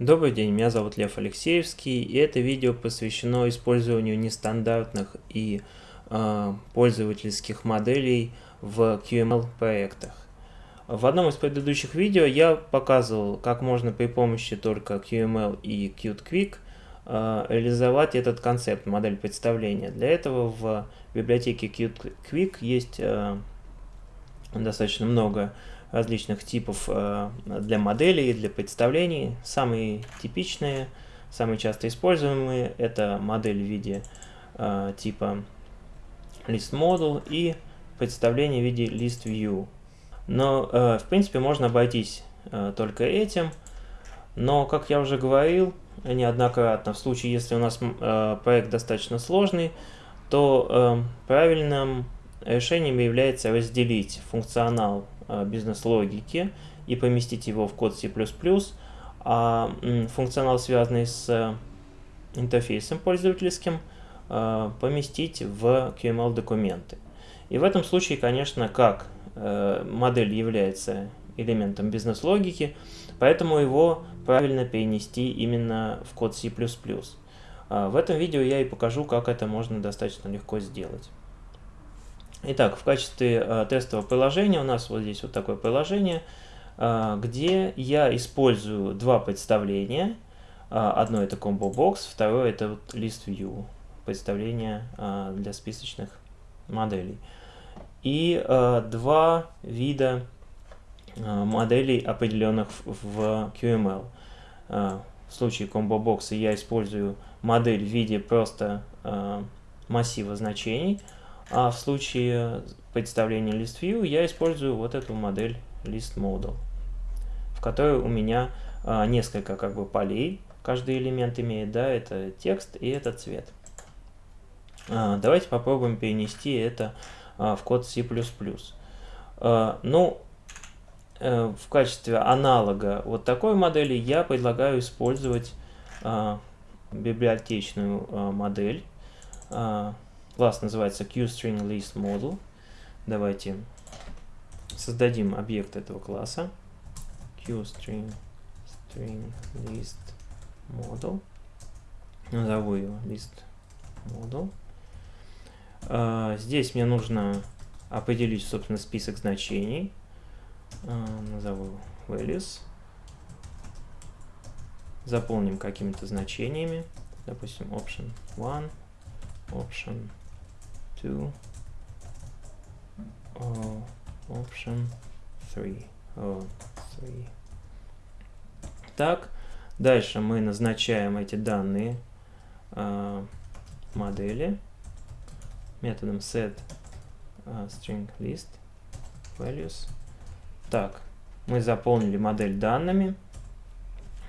Добрый день, меня зовут Лев Алексеевский, и это видео посвящено использованию нестандартных и э, пользовательских моделей в QML проектах. В одном из предыдущих видео я показывал, как можно при помощи только QML и QtQuick э, реализовать этот концепт, модель представления. Для этого в библиотеке QtQuick есть э, достаточно много различных типов э, для моделей, для представлений. Самые типичные, самые часто используемые это модель в виде э, типа list model и представление в виде list view. Но, э, в принципе, можно обойтись только этим. Но, как я уже говорил неоднократно, в случае, если у нас проект достаточно сложный, то правильным решением является разделить функционал Э, бизнес-логики и поместить его в код C++, а функционал, связанный с интерфейсом пользовательским, э, поместить в QML-документы. И в этом случае, конечно, как э, модель является элементом бизнес-логики, поэтому его правильно перенести именно в код C++. В этом видео я и покажу, как это можно достаточно легко сделать. Итак, в качестве э, тестового приложения у нас вот здесь вот такое приложение, э, где я использую два представления. Э, одно это Combo Box, второе это вот List View, представление для списочных моделей. И два вида моделей, определенных в, QML. В случае Combo Box я использую модель в виде просто массива значений, а в случае представления ListView я использую вот эту модель ListModel, в которой у меня а, несколько как бы полей, каждый элемент имеет, да, это текст и это цвет. А, давайте попробуем перенести это а, в код C++. А, ну, э, в качестве аналога вот такой модели я предлагаю использовать а, библиотечную а, модель, а, Класс называется QStringListModel. Давайте создадим объект этого класса. QStringListModel. Назову его listModel. Uh, здесь мне нужно определить, собственно, список значений. Uh, назову values. Заполним какими-то значениями. Допустим, option 1, option 2 or option 3 or 3 так дальше мы назначаем эти данные э, модели методом set uh, string list values. Так мы заполнили модель данными.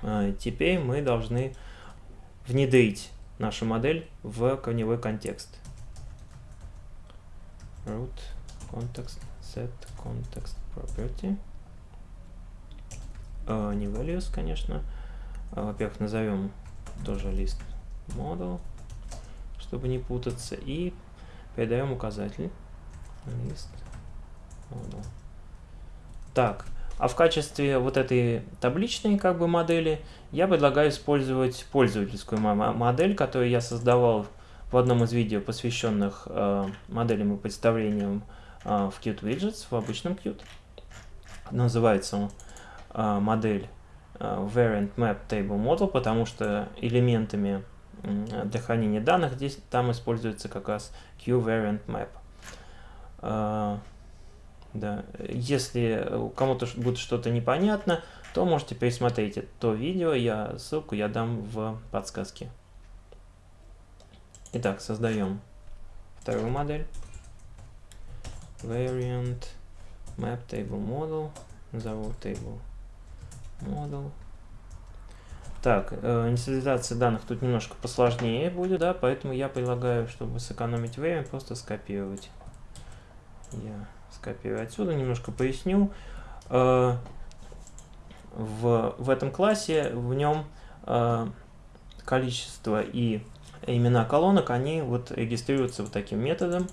Э, теперь мы должны внедрить нашу модель в корневой контекст root context set context property. Uh, не values конечно. Uh, во-первых назовем тоже list model чтобы не путаться и передаем указатель list model. Так а в качестве вот этой табличной как бы модели я предлагаю использовать пользовательскую модель, которую я создавал в одном из видео, посвященных э, моделям и представлениям э, в Qt Widgets, в обычном Qt. Называется э, модель э, Variant Map Table Model, потому что элементами э, для хранения данных здесь там используется как раз QVariant Map. Э, да. Если кому-то будет что-то непонятно, то можете пересмотреть то видео, я ссылку я дам в подсказке. Итак, создаем вторую модель. Variant Map Table Model. Назову Table Model. Так, э, инициализация данных тут немножко посложнее будет, да, поэтому я предлагаю, чтобы сэкономить время, просто скопировать. Я скопирую отсюда, немножко поясню. Э, в, в этом классе, в нем э, количество и имена колонок, они вот регистрируются вот таким методом.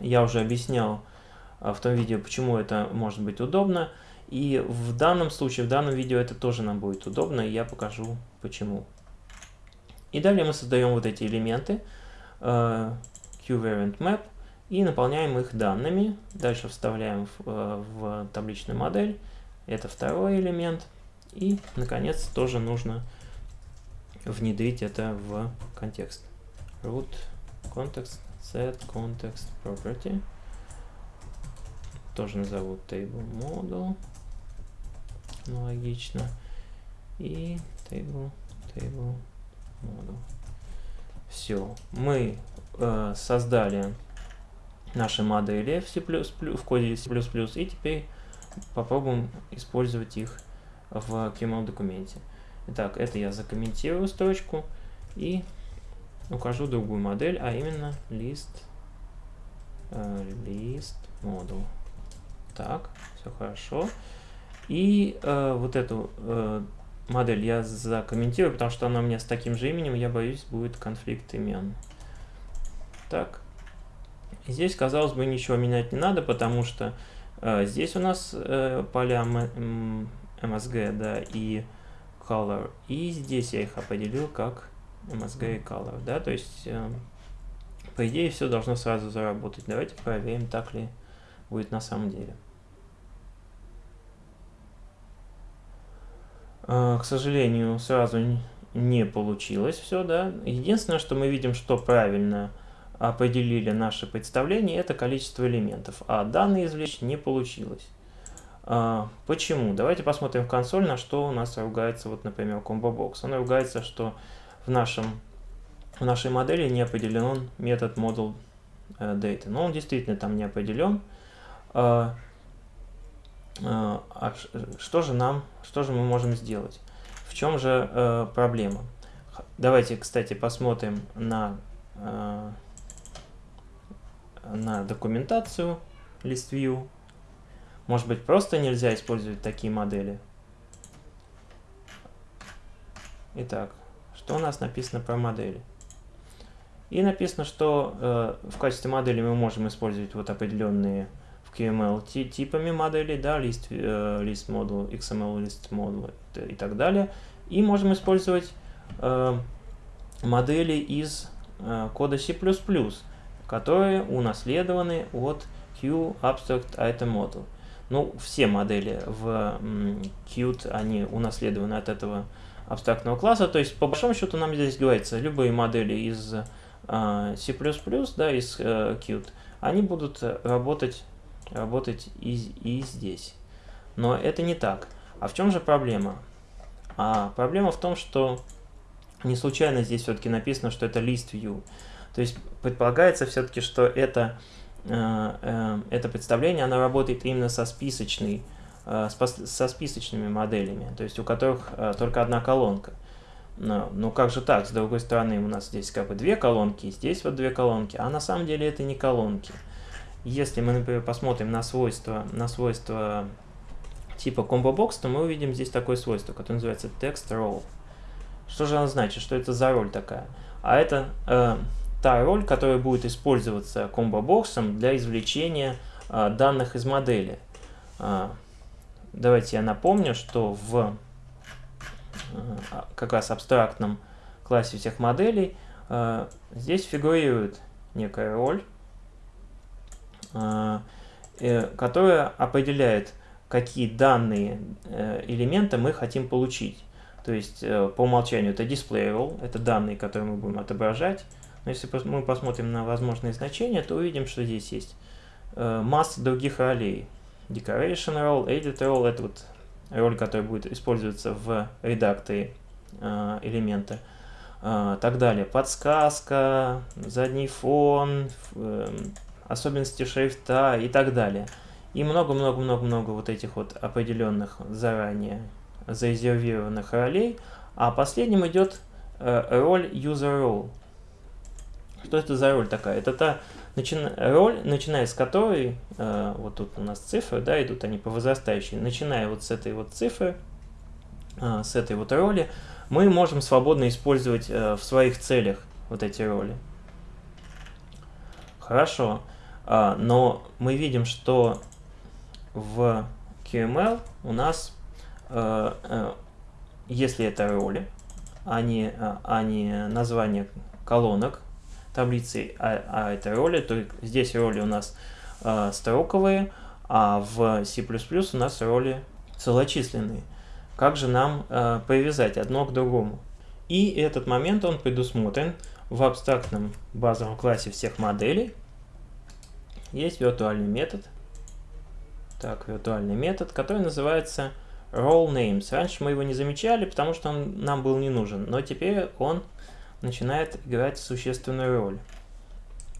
Я уже объяснял а, в том видео, почему это может быть удобно. И в данном случае, в данном видео это тоже нам будет удобно, и я покажу почему. И далее мы создаем вот эти элементы uh, QVariantMap и наполняем их данными. Дальше вставляем в, uh, в табличную модель. Это второй элемент. И, наконец, тоже нужно внедрить это в контекст. Root context set context property. Тоже назову table model. Аналогично. И table, table model. Все. Мы э, создали наши модели в, C++, в коде C++, и теперь попробуем использовать их в QML документе. Итак, это я закомментирую строчку и укажу другую модель, а именно list, э, list model. Так, все хорошо. И э, вот эту э, модель я закомментирую, потому что она у меня с таким же именем, я боюсь, будет конфликт имен. Так. Здесь, казалось бы, ничего менять не надо, потому что э, здесь у нас э, поля MSG, да, и color. И здесь я их определил как MSG и color, да, то есть, э, по идее, все должно сразу заработать. Давайте проверим, так ли будет на самом деле. Э, к сожалению, сразу не получилось все, да. Единственное, что мы видим, что правильно определили наше представление, это количество элементов, а данные извлечь не получилось. А, почему? Давайте посмотрим в консоль, на что у нас ругается, вот, например, ComboBox. Он ругается, что в, нашем, в нашей модели не определен метод model э, data. Но он действительно там не определен. А, а, а что же нам, что же мы можем сделать? В чем же э, проблема? Давайте, кстати, посмотрим на, э, на документацию ListView. Может быть, просто нельзя использовать такие модели? Итак, что у нас написано про модели? И написано, что э, в качестве модели мы можем использовать вот определенные в QML типами моделей, да, list, э, list model, XML list model и так далее. И можем использовать э, модели из э, кода C++, которые унаследованы от QAbstract Item Model. Ну, все модели в Qt, они унаследованы от этого абстрактного класса. То есть, по большому счету, нам здесь говорится, любые модели из э, C++, да, из э, Qt, они будут работать, работать и, и здесь. Но это не так. А в чем же проблема? А проблема в том, что не случайно здесь все-таки написано, что это list view. То есть предполагается все-таки, что это Э, э, это представление, оно работает именно со списочной, э, со списочными моделями, то есть у которых только одна колонка. Но, ну как же так? С другой стороны, у нас здесь как бы две колонки, здесь вот две колонки, а на самом деле это не колонки. Если мы, например, посмотрим на свойства, на свойства типа combo box, то мы увидим здесь такое свойство, которое называется text role. Что же оно значит? Что это за роль такая? А это э, та роль, которая будет использоваться комбо-боксом для извлечения а, данных из модели. А, давайте я напомню, что в а, как раз абстрактном классе всех моделей а, здесь фигурирует некая роль, а, э, которая определяет, какие данные э, элемента мы хотим получить. То есть э, по умолчанию это display role, это данные, которые мы будем отображать. Но если мы посмотрим на возможные значения, то увидим, что здесь есть э, масса других ролей. Decoration role, Edit role – это вот роль, которая будет использоваться в редакторе э, элемента. Э, так далее. Подсказка, задний фон, особенности шрифта и так далее. И много-много-много-много вот этих вот определенных заранее зарезервированных ролей. А последним идет роль user role. Что это за роль такая? Это та начи... роль, начиная с которой, э, вот тут у нас цифры, да, идут они по возрастающей, начиная вот с этой вот цифры, э, с этой вот роли, мы можем свободно использовать э, в своих целях вот эти роли. Хорошо, э, но мы видим, что в QML у нас, э, э, если это роли, а не, а не название колонок таблицы, а, а это роли, то здесь роли у нас э, строковые, а в C++ у нас роли целочисленные. Как же нам э, привязать одно к другому? И этот момент он предусмотрен в абстрактном базовом классе всех моделей. Есть виртуальный метод. Так, виртуальный метод, который называется role names. Раньше мы его не замечали, потому что он нам был не нужен, но теперь он начинает играть существенную роль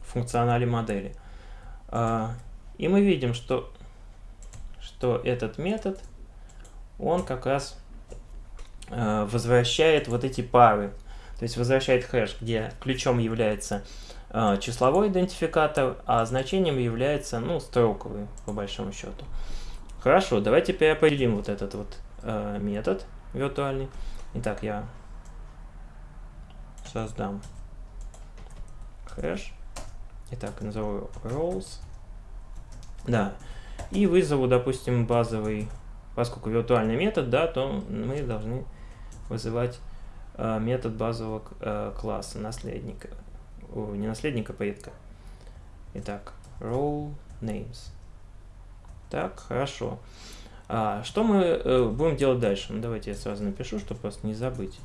в функционале модели. А, и мы видим, что, что этот метод, он как раз а, возвращает вот эти пары. То есть возвращает хэш, где ключом является а, числовой идентификатор, а значением является ну, строковый, по большому счету. Хорошо, давайте переопределим вот этот вот метод виртуальный. Итак, я создам хэш. Итак, назову roles. Да. И вызову, допустим, базовый, поскольку виртуальный метод, да, то мы должны вызывать э, метод базового э, класса наследника. О, не наследника, предка. Итак, role names. Так, хорошо. А, что мы э, будем делать дальше? Ну, давайте я сразу напишу, чтобы просто не забыть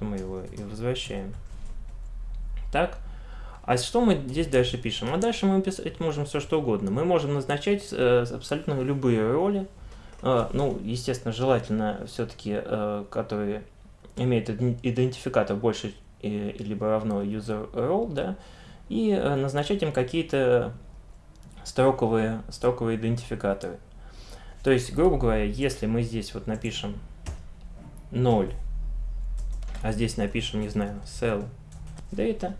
что мы его и возвращаем. Так, а что мы здесь дальше пишем? А дальше мы писать можем все что угодно. Мы можем назначать э, абсолютно любые роли. Э, ну, естественно, желательно все-таки, э, которые имеют идентификатор больше э, либо равно user role, да, и э, назначать им какие-то строковые, строковые идентификаторы. То есть, грубо говоря, если мы здесь вот напишем 0 а здесь напишем, не знаю, cell data,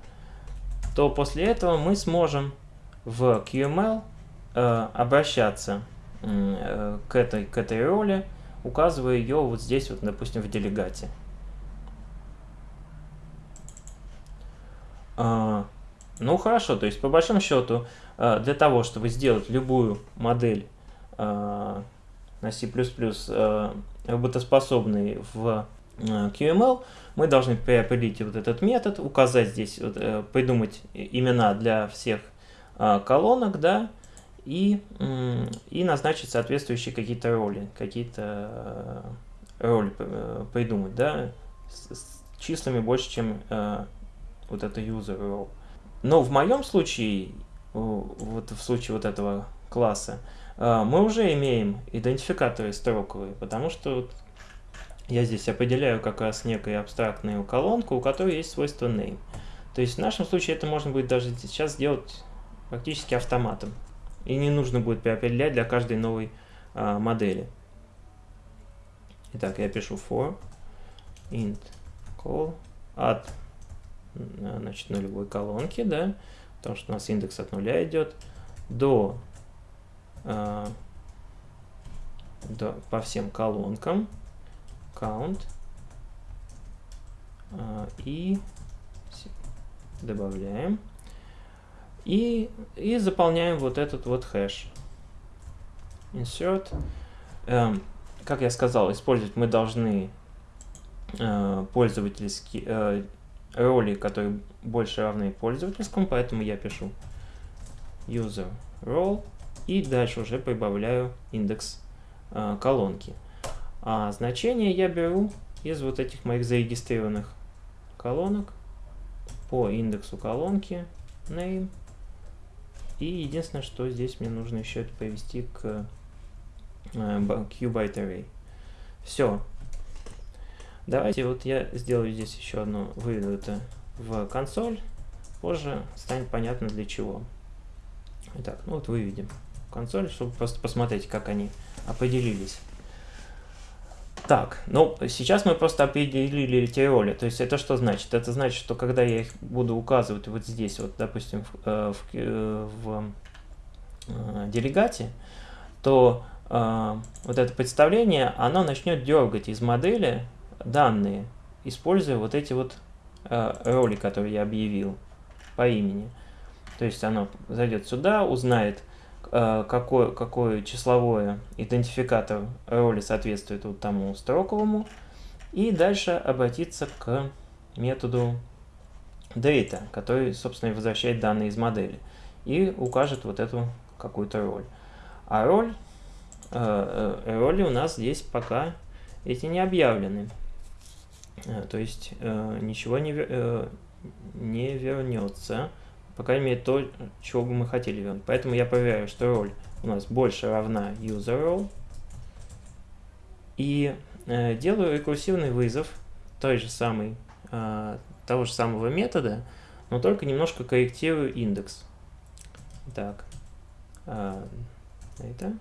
то после этого мы сможем в QML э, обращаться э, к, этой, к этой роли, указывая ее вот здесь, вот, допустим, в делегате. Э, ну хорошо, то есть по большому счету, э, для того, чтобы сделать любую модель э, на C++ э, работоспособной в QML, мы должны определить вот этот метод, указать здесь, вот, э, придумать имена для всех э, колонок, да, и, и назначить соответствующие какие-то роли, какие-то роли придумать, да, с, с числами больше, чем вот это user role. Но в моем случае, вот в случае вот этого класса, мы уже имеем идентификаторы строковые, потому что я здесь определяю как раз некую абстрактную колонку, у которой есть свойство name. То есть в нашем случае это можно будет даже сейчас сделать практически автоматом. И не нужно будет переопределять для каждой новой а, модели. Итак, я пишу for int call от значит, нулевой колонки, да, потому что у нас индекс от нуля идет, до, а, до по всем колонкам count а, и добавляем и, и заполняем вот этот вот хэш. Insert. Эм, как я сказал, использовать мы должны э, пользовательские э, роли, которые больше равны пользовательскому, поэтому я пишу user role и дальше уже прибавляю индекс э, колонки. А значение я беру из вот этих моих зарегистрированных колонок по индексу колонки name. И единственное, что здесь мне нужно еще это привести к э, qbyte array. Все. Давайте вот я сделаю здесь еще одно, выведу это в консоль. Позже станет понятно для чего. Итак, ну вот выведем консоль, чтобы просто посмотреть, как они определились. Так, ну, сейчас мы просто определили эти роли. То есть это что значит? Это значит, что когда я их буду указывать вот здесь, вот, допустим, в, э, в, э, в э, делегате, то э, вот это представление, оно начнет дергать из модели данные, используя вот эти вот э, роли, которые я объявил по имени. То есть оно зайдет сюда, узнает э, какой, какой числовое идентификатор роли соответствует вот тому строковому, и дальше обратиться к методу data, который, собственно, возвращает данные из модели и укажет вот эту какую-то роль. А роль, э, э, роли у нас здесь пока эти не объявлены. Э, то есть э, ничего не, э, не вернется. По крайней мере, то, чего бы мы хотели вернуть. Поэтому я проверяю, что роль у нас больше равна user role. И э, делаю рекурсивный вызов той же самой, э, того же самого метода, но только немножко корректирую индекс. Так, э, это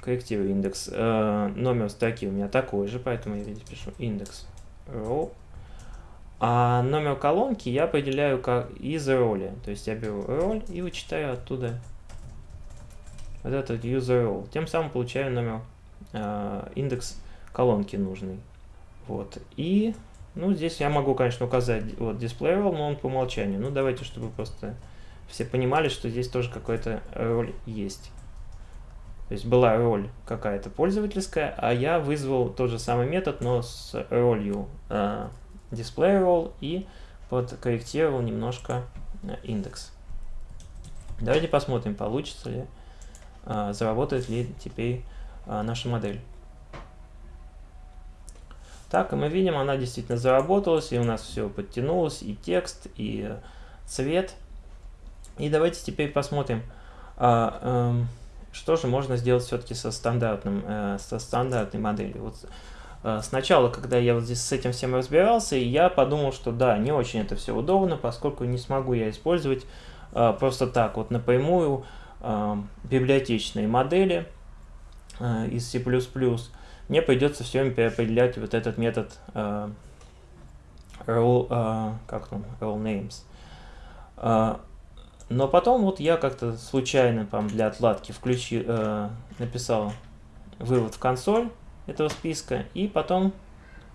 корректирую индекс. Э, номер строки у меня такой же, поэтому я здесь пишу индекс row. А номер колонки я определяю как из роли. То есть я беру роль и вычитаю оттуда вот этот user role. Тем самым получаю номер, э, индекс колонки нужный. Вот. И, ну, здесь я могу, конечно, указать вот display role, но он по умолчанию. Ну, давайте, чтобы просто все понимали, что здесь тоже какая-то роль есть. То есть была роль какая-то пользовательская, а я вызвал тот же самый метод, но с ролью э, display role и подкорректировал немножко э, индекс. Давайте посмотрим, получится ли, э, заработает ли теперь э, наша модель. Так, и мы видим, она действительно заработалась, и у нас все подтянулось, и текст, и цвет. И давайте теперь посмотрим, а, э, что же можно сделать все-таки со, стандартным, э, со стандартной моделью. Вот, сначала, когда я вот здесь с этим всем разбирался, я подумал, что да, не очень это все удобно, поскольку не смогу я использовать э, просто так вот напрямую э, библиотечные модели э, из C++. Мне придется все время переопределять вот этот метод э, role, э, как там, role names. Э, но потом вот я как-то случайно там для отладки включил, э, написал вывод в консоль этого списка, и потом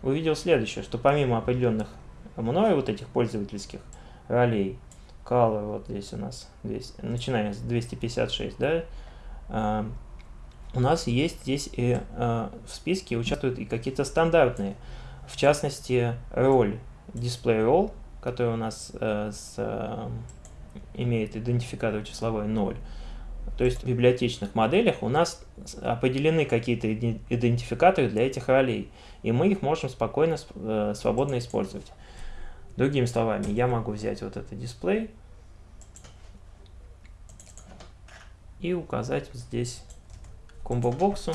увидел следующее, что помимо определенных мной вот этих пользовательских ролей, color вот здесь у нас, 200, начиная с 256, да, э, у нас есть здесь и э, в списке участвуют и какие-то стандартные, в частности, роль display role, который у нас э, с э, имеет идентификатор числовой 0. То есть в библиотечных моделях у нас определены какие-то идентификаторы для этих ролей, и мы их можем спокойно, э, свободно использовать. Другими словами, я могу взять вот этот дисплей и указать здесь комбо-боксу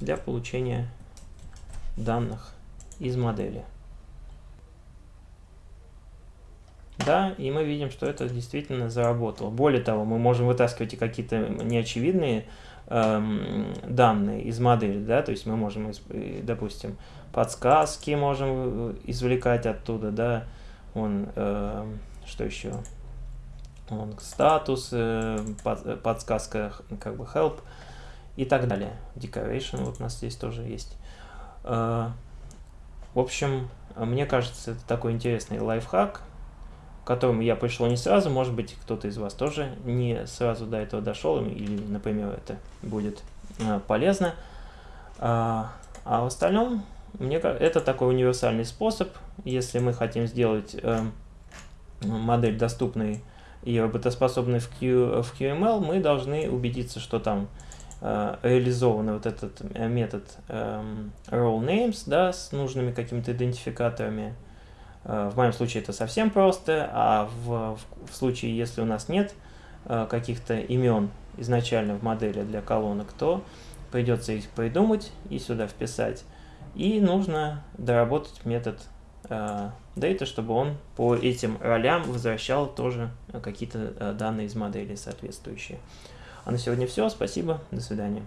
для получения данных из модели. Да, и мы видим, что это действительно заработало. Более того, мы можем вытаскивать и какие-то неочевидные эм, данные из модели, да, то есть мы можем, допустим, подсказки можем э, извлекать оттуда, да, он, э, что еще, он, статус, э, под, подсказка, как бы help и так далее. Decoration вот у нас здесь тоже есть. Э, в общем, мне кажется, это такой интересный лайфхак, которому я пришел не сразу, может быть, кто-то из вас тоже не сразу до этого дошел, или, например, это будет э, полезно. А, а в остальном, мне это такой универсальный способ, если мы хотим сделать э, модель доступной и работоспособной в, Q, в QML, мы должны убедиться, что там э, реализован вот этот метод э, role names, да, с нужными какими-то идентификаторами, Э, в моем случае это совсем просто, а в, в случае, если у нас нет э, каких-то имен изначально в модели для колонок, то придется их придумать и сюда вписать. И нужно доработать метод э, data, чтобы он по этим ролям возвращал тоже какие-то данные из модели соответствующие. А на сегодня все. Спасибо. До свидания.